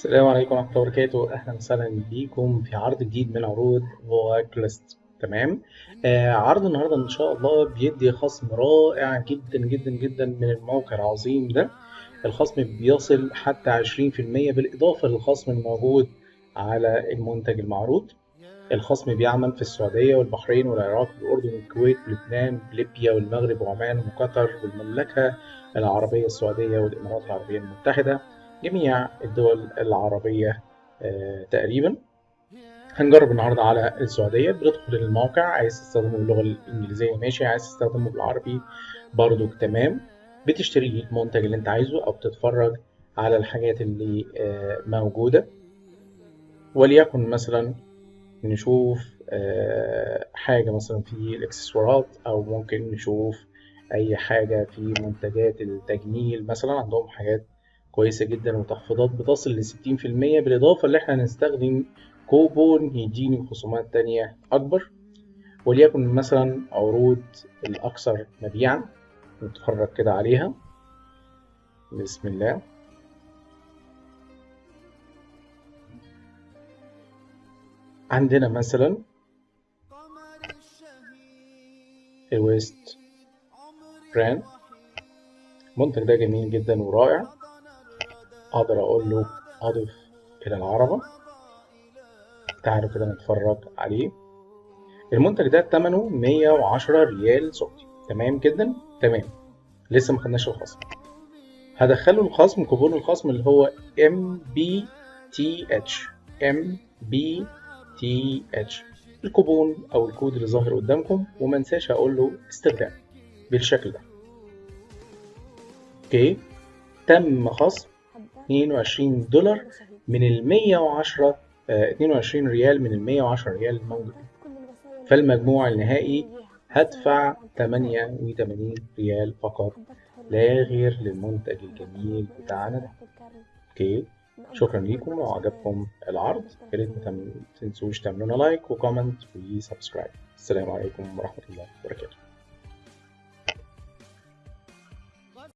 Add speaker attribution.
Speaker 1: السلام عليكم ورحمة الله وبركاته. أهلا وسهلا بيكم في عرض جديد من عروض فوكلست تمام؟ آه عرض النهاردة إن شاء الله بيدي خصم رائع جدا جدا جدا من الموقع العظيم ده. الخصم بيصل حتى 20% بالإضافة للخصم الموجود على المنتج المعروض. الخصم بيعمل في السعودية والبحرين والعراق والأردن والكويت ولبنان وليبيا والمغرب وعمان وقطر والمملكة العربية السعودية والإمارات العربية المتحدة. جميع الدول العربية آه، تقريبا. هنجرب النهاردة على السعودية بتدخل الموقع. عايز تستخدمه باللغة الإنجليزية ماشي. عايز تستخدمه بالعربي برضو تمام. بتشتري المنتج اللي انت عايزه أو بتتفرج على الحاجات اللي آه، موجودة. وليكن مثلا نشوف آه، حاجة مثلا في الإكسسوارات أو ممكن نشوف أي حاجة في منتجات التجميل مثلا. عندهم حاجات كويسة جدا وتخفيضات بتصل لستين في المية بالإضافة اللي إحنا هنستخدم كوبون يديني خصومات تانية أكبر وليكن مثلا عروض الأكثر مبيعا نتفرج كده عليها. بسم الله. عندنا مثلا ال west brand المنتج ده جميل جدا ورائع. أقدر أقول له أضف إلى العربة. تعالوا كده نتفرج عليه. المنتج ده ثمنه 110 ريال سعودي. تمام جدا؟ تمام. لسه ما خدناش الخصم. هدخله الخصم كوبون الخصم اللي هو MBTH MBTH الكوبون أو الكود اللي ظاهر قدامكم وما انساش أقول له استخدام بالشكل ده. OK؟ تم خصم 22 دولار من ال 110 آه 22 ريال من ال 110 ريال الموجود فالمجموع النهائي هدفع 88 ريال فقط لا غير للمنتج الجميل بتاعنا. ده OK؟ شكرا ليكم. لو عجبكم العرض يا ريت ما تنسوش تعملونا like و comment و subscribe. السلام عليكم ورحمة الله وبركاته.